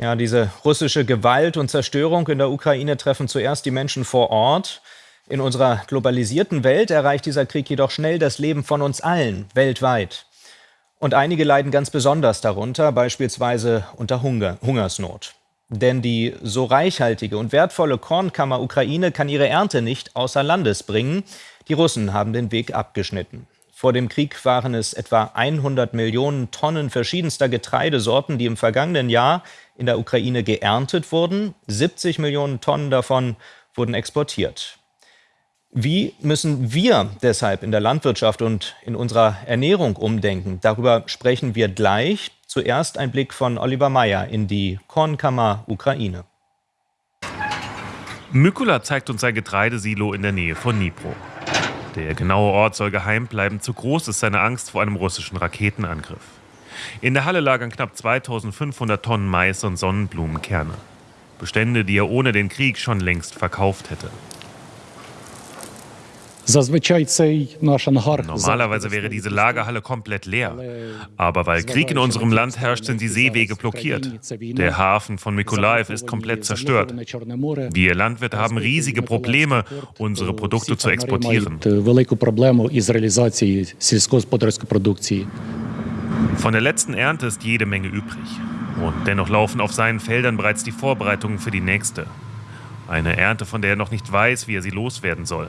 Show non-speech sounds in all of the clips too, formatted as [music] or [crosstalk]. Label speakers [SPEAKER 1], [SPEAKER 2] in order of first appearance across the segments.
[SPEAKER 1] Ja, diese russische Gewalt und Zerstörung in der Ukraine treffen zuerst die Menschen vor Ort. In unserer globalisierten Welt erreicht dieser Krieg jedoch schnell das Leben von uns allen weltweit. Und einige leiden ganz besonders darunter, beispielsweise unter Hunger, Hungersnot. Denn die so reichhaltige und wertvolle Kornkammer Ukraine kann ihre Ernte nicht außer Landes bringen. Die Russen haben den Weg abgeschnitten. Vor dem Krieg waren es etwa 100 Millionen Tonnen verschiedenster Getreidesorten, die im vergangenen Jahr in der Ukraine geerntet wurden. 70 Millionen Tonnen davon wurden exportiert. Wie müssen wir deshalb in der Landwirtschaft und in unserer Ernährung umdenken? Darüber sprechen wir gleich. Zuerst ein Blick von Oliver Meyer in die Kornkammer Ukraine.
[SPEAKER 2] Mykula zeigt uns sein Getreidesilo in der Nähe von Dnipro. Der genaue Ort soll geheim bleiben, zu groß ist seine Angst vor einem russischen Raketenangriff. In der Halle lagern knapp 2500 Tonnen Mais und Sonnenblumenkerne. Bestände, die er ohne den Krieg schon längst verkauft hätte. Normalerweise wäre diese Lagerhalle komplett leer. Aber weil Krieg in unserem Land herrscht, sind die Seewege blockiert. Der Hafen von Mykolaiv ist komplett zerstört. Wir Landwirte haben riesige Probleme, unsere Produkte zu exportieren. Von der letzten Ernte ist jede Menge übrig. Und dennoch laufen auf seinen Feldern bereits die Vorbereitungen für die nächste. Eine Ernte, von der er noch nicht weiß, wie er sie loswerden soll.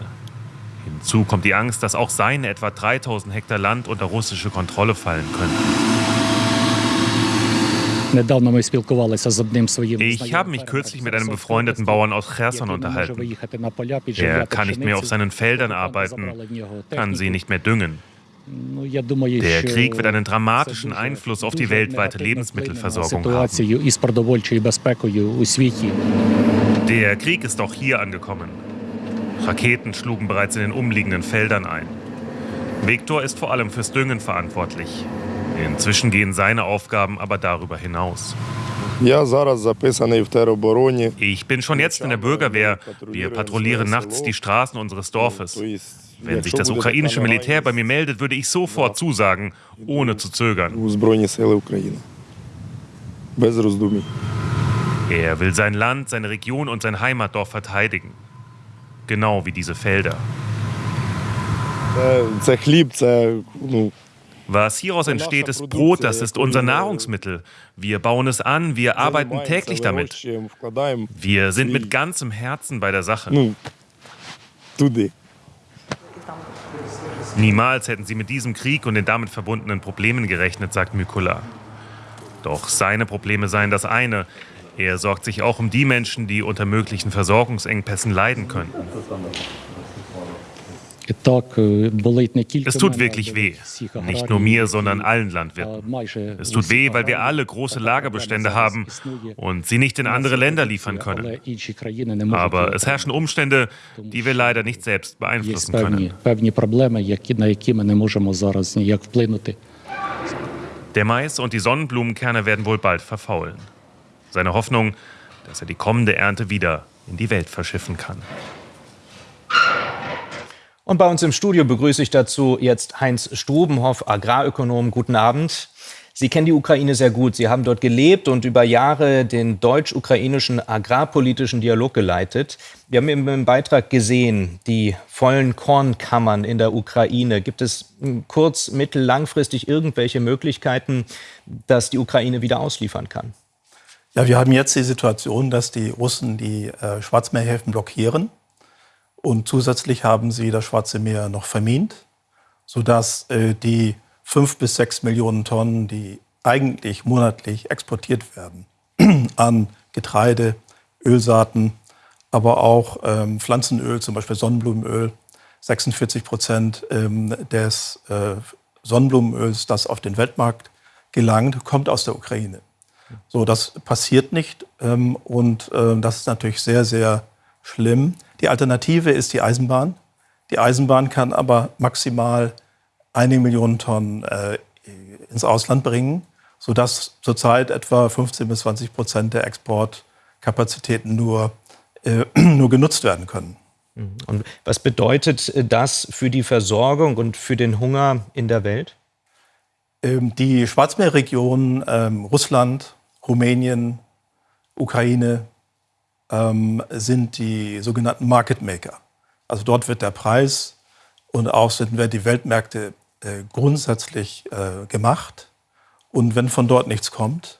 [SPEAKER 2] Hinzu kommt die Angst, dass auch seine etwa 3000 Hektar Land unter russische Kontrolle fallen könnten. Ich habe mich kürzlich mit einem befreundeten Bauern aus Cherson unterhalten. Er kann nicht mehr auf seinen Feldern arbeiten, kann sie nicht mehr düngen. Der Krieg wird einen dramatischen Einfluss auf die weltweite Lebensmittelversorgung haben. Der Krieg ist auch hier angekommen. Raketen schlugen bereits in den umliegenden Feldern ein. Viktor ist vor allem fürs Düngen verantwortlich. Inzwischen gehen seine Aufgaben aber darüber hinaus. Ich bin schon jetzt in der Bürgerwehr. Wir patrouillieren nachts die Straßen unseres Dorfes. Wenn sich das ukrainische Militär bei mir meldet, würde ich sofort zusagen, ohne zu zögern. Er will sein Land, seine Region und sein Heimatdorf verteidigen. Genau wie diese Felder. Was hieraus entsteht, ist Brot, das ist unser Nahrungsmittel. Wir bauen es an, wir arbeiten täglich damit. Wir sind mit ganzem Herzen bei der Sache. Niemals hätten sie mit diesem Krieg und den damit verbundenen Problemen gerechnet, sagt Mykula. Doch seine Probleme seien das eine. Er sorgt sich auch um die Menschen, die unter möglichen Versorgungsengpässen leiden könnten. Es tut wirklich weh. Nicht nur mir, sondern allen Landwirten. Es tut weh, weil wir alle große Lagerbestände haben und sie nicht in andere Länder liefern können. Aber es herrschen Umstände, die wir leider nicht selbst beeinflussen können. Der Mais und die Sonnenblumenkerne werden wohl bald verfaulen. Seine Hoffnung, dass er die kommende Ernte wieder in die Welt verschiffen kann.
[SPEAKER 1] Und bei uns im Studio begrüße ich dazu jetzt Heinz Strubenhoff, Agrarökonom. Guten Abend. Sie kennen die Ukraine sehr gut. Sie haben dort gelebt und über Jahre den deutsch-ukrainischen agrarpolitischen Dialog geleitet. Wir haben im Beitrag gesehen, die vollen Kornkammern in der Ukraine. Gibt es kurz-, mittel-, langfristig irgendwelche Möglichkeiten, dass die Ukraine wieder ausliefern kann?
[SPEAKER 3] Ja, wir haben jetzt die Situation, dass die Russen die äh, Schwarzmeerhäfen blockieren und zusätzlich haben sie das Schwarze Meer noch vermint, sodass äh, die fünf bis sechs Millionen Tonnen, die eigentlich monatlich exportiert werden [clears throat] an Getreide, Ölsaaten, aber auch ähm, Pflanzenöl, zum Beispiel Sonnenblumenöl, 46 Prozent ähm, des äh, Sonnenblumenöls, das auf den Weltmarkt gelangt, kommt aus der Ukraine. So, das passiert nicht ähm, und äh, das ist natürlich sehr, sehr schlimm. Die Alternative ist die Eisenbahn. Die Eisenbahn kann aber maximal einige Millionen Tonnen äh, ins Ausland bringen, sodass zurzeit etwa 15 bis 20 Prozent der Exportkapazitäten nur, äh, [clears throat] nur genutzt werden können.
[SPEAKER 1] Mhm. Und was bedeutet das für die Versorgung und für den Hunger in der Welt?
[SPEAKER 3] Ähm, die Schwarzmeerregion, ähm, Russland, Rumänien, Ukraine ähm, sind die sogenannten Market Maker. Also dort wird der Preis und auch sind werden die Weltmärkte äh, grundsätzlich äh, gemacht. Und wenn von dort nichts kommt,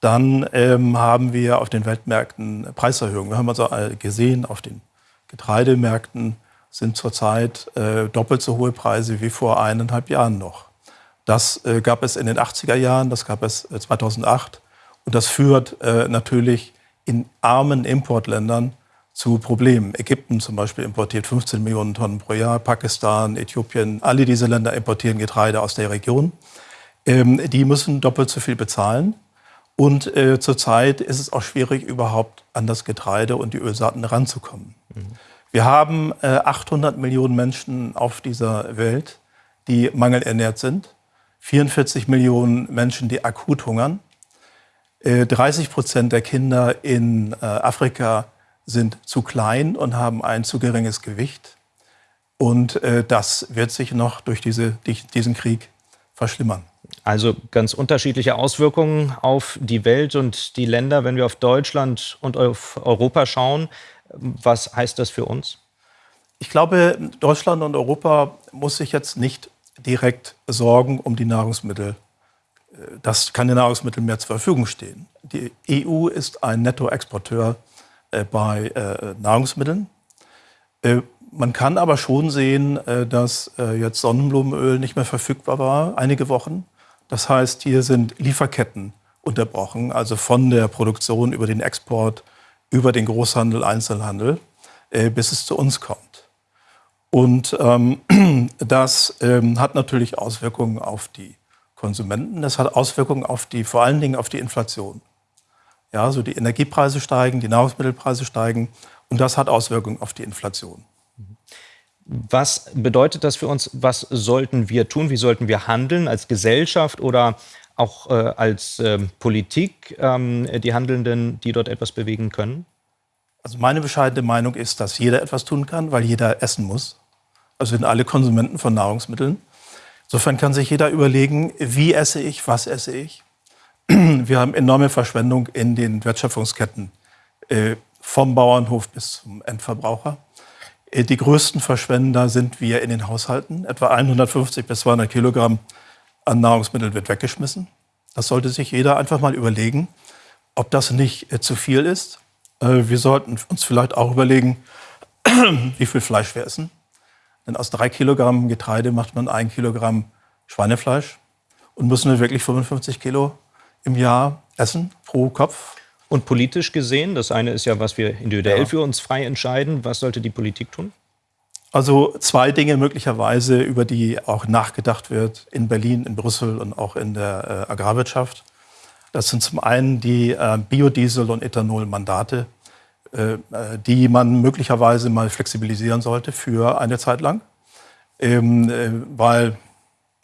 [SPEAKER 3] dann haben wir auf den Weltmärkten Preiserhöhungen. Wir haben also gesehen, auf den Getreidemärkten sind zurzeit äh, doppelt so hohe Preise wie vor eineinhalb Jahren noch. Das äh, gab es in den 80er Jahren, das gab es 2008 äh, und das führt äh, natürlich in armen Importländern zu Problemen. Ägypten zum Beispiel importiert 15 Millionen Tonnen pro Jahr, Pakistan, Äthiopien, alle diese Länder importieren Getreide aus der Region. Ähm, die müssen doppelt so viel bezahlen. Und äh, zurzeit ist es auch schwierig, überhaupt an das Getreide und die Ölsaaten ranzukommen. Mhm. Wir haben äh, 800 Millionen Menschen auf dieser Welt, die mangelernährt sind. 44 Millionen Menschen, die akut hungern. 30 äh, Prozent der Kinder in äh, Afrika sind zu klein und haben ein zu geringes Gewicht. Und äh, das wird sich noch durch diese, diesen Krieg verschlimmern.
[SPEAKER 1] Also ganz unterschiedliche Auswirkungen auf die Welt und die Länder, wenn wir auf Deutschland und auf Europa schauen. Was heißt das für uns?
[SPEAKER 3] Ich glaube, Deutschland und Europa muss sich jetzt nicht direkt Sorgen um die Nahrungsmittel dass keine Nahrungsmittel mehr zur Verfügung stehen. Die EU ist ein Nettoexporteur äh, bei äh, Nahrungsmitteln. Äh, man kann aber schon sehen, dass jetzt Sonnenblumenöl nicht mehr verfügbar war, einige Wochen. Das heißt, hier sind Lieferketten unterbrochen, also von der Produktion über den Export, über den Großhandel, Einzelhandel, bis es zu uns kommt. Und ähm, [clears throat] das ähm, hat natürlich Auswirkungen auf die Konsumenten. Das hat Auswirkungen auf die, vor allen Dingen auf die Inflation. Ja, so die Energiepreise steigen, die Nahrungsmittelpreise steigen und das hat Auswirkungen auf die Inflation.
[SPEAKER 1] Was bedeutet das für uns? Was sollten wir tun? Wie sollten wir handeln als Gesellschaft oder auch äh, als äh, Politik, ähm, die Handelnden, die dort etwas bewegen können?
[SPEAKER 3] Also meine bescheidene Meinung ist, dass jeder etwas tun kann, weil jeder essen muss. Also sind alle Konsumenten von Nahrungsmitteln. Insofern kann sich jeder überlegen, wie esse ich, was esse ich. [clears throat] Wir haben enorme Verschwendung in den Wertschöpfungsketten, äh, vom Bauernhof bis zum Endverbraucher. Äh, die größten Verschwender sind wir in den Haushalten. Etwa 150 bis 200 Kilogramm an Nahrungsmitteln wird weggeschmissen. Das sollte sich jeder einfach mal überlegen, ob das nicht äh, zu viel ist. Wir sollten uns vielleicht auch überlegen, [clears throat] wie viel Fleisch wir essen. Denn aus drei Kilogramm Getreide macht man ein Kilogramm Schweinefleisch. Und müssen wir wirklich 55 Kilo im Jahr essen pro Kopf?
[SPEAKER 1] Und politisch gesehen, das eine ist ja, was wir individuell ja. für uns frei entscheiden. Was sollte die Politik tun?
[SPEAKER 3] Also zwei Dinge möglicherweise, über die auch nachgedacht wird in Berlin, in Brüssel und auch in der äh, Agrarwirtschaft. Das sind zum einen die äh, Biodiesel- und Ethanol-Mandate. Äh, die man möglicherweise mal flexibilisieren sollte für eine Zeit lang, ähm, äh, weil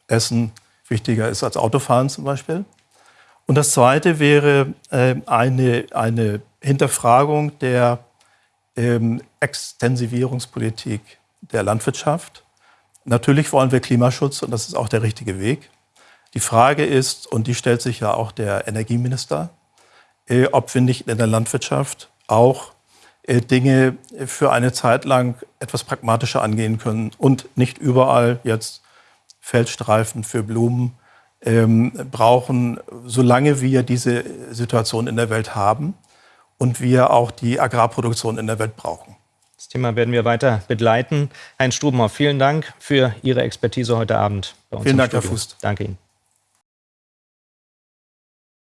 [SPEAKER 3] Essen wichtiger ist als Autofahren zum Beispiel. Und das Zweite wäre äh, eine, eine Hinterfragung der ähm, Extensivierungspolitik der Landwirtschaft. Natürlich wollen wir Klimaschutz und das ist auch der richtige Weg. Die Frage ist, und die stellt sich ja auch der Energieminister, ob wir nicht in der Landwirtschaft auch äh, Dinge für eine Zeit lang etwas pragmatischer angehen können und nicht überall jetzt Feldstreifen für Blumen ähm, brauchen, solange wir diese Situation in der Welt haben und wir auch die Agrarproduktion in der Welt brauchen.
[SPEAKER 1] Das Thema werden wir weiter begleiten. Heinz Strubenhoff, vielen Dank für Ihre Expertise heute Abend
[SPEAKER 3] bei uns. Vielen Dank, Herr Fuß.
[SPEAKER 1] Danke Ihnen.